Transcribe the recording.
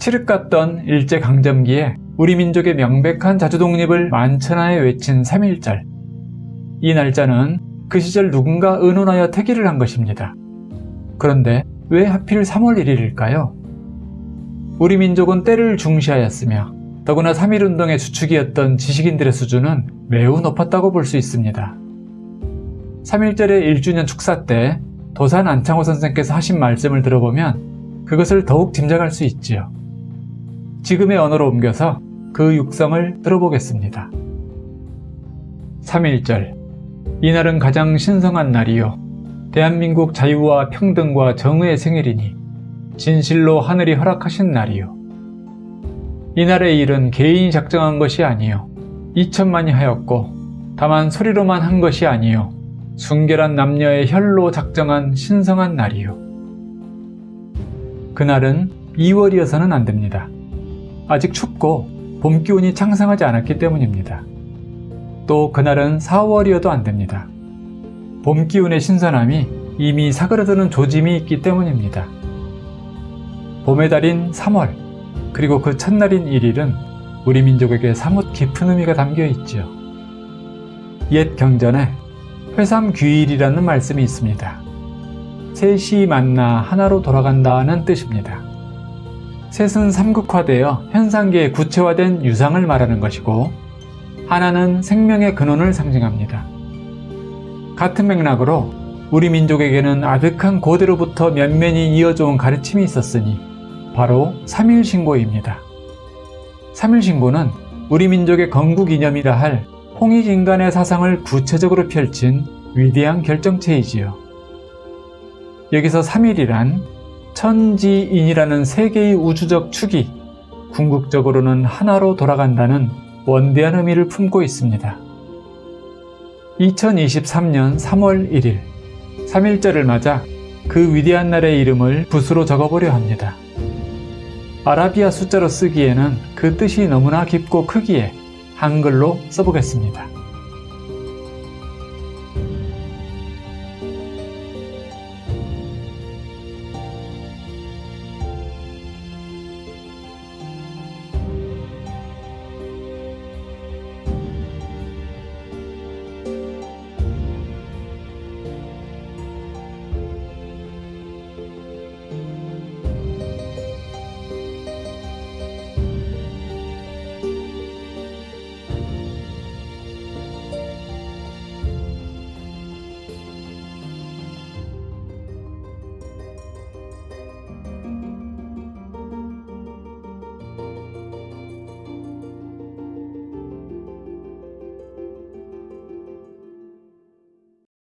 칠흑 같던 일제강점기에 우리 민족의 명백한 자주독립을 만천하에 외친 3.1절. 이 날짜는 그 시절 누군가 의논하여 태기를 한 것입니다. 그런데 왜 하필 3월 1일일까요? 우리 민족은 때를 중시하였으며 더구나 3.1운동의 주축이었던 지식인들의 수준은 매우 높았다고 볼 수 있습니다. 3.1절의 1주년 축사 때 도산 안창호 선생께서 하신 말씀을 들어보면 그것을 더욱 짐작할 수 있지요. 지금의 언어로 옮겨서 그 육성을 들어보겠습니다. 3.1절. 이날은 가장 신성한 날이요. 대한민국 자유와 평등과 정의의 생일이니 진실로 하늘이 허락하신 날이요. 이날의 일은 개인이 작정한 것이 아니요. 이천만이 하였고 다만 소리로만 한 것이 아니요. 순결한 남녀의 혈로 작정한 신성한 날이요. 그날은 2월이어서는 안됩니다. 아직 춥고 봄 기운이 창상하지 않았기 때문입니다. 또 그날은 4월이어도 안됩니다. 봄 기운의 신선함이 이미 사그러드는 조짐이 있기 때문입니다. 봄의 달인 3월 그리고 그 첫날인 1일은 우리 민족에게 사뭇 깊은 의미가 담겨 있지요. 옛 경전에 회삼귀일이라는 말씀이 있습니다. 셋이 만나 하나로 돌아간다는 뜻입니다. 셋은 삼극화되어 현상계에 구체화된 유상을 말하는 것이고 하나는 생명의 근원을 상징합니다. 같은 맥락으로 우리 민족에게는 아득한 고대로부터 면면이 이어져 온 가르침이 있었으니 바로 3일신고입니다. 3일신고는 우리 민족의 건국 이념이라 할 홍익인간의 사상을 구체적으로 펼친 위대한 결정체이지요. 여기서 3일이란 천지인이라는 세계의 우주적 축이 궁극적으로는 하나로 돌아간다는 원대한 의미를 품고 있습니다. 2023년 3월 1일 3일절을 맞아 그 위대한 날의 이름을 붓으로 적어보려 합니다. 아라비아 숫자로 쓰기에는 그 뜻이 너무나 깊고 크기에 한글로 써보겠습니다.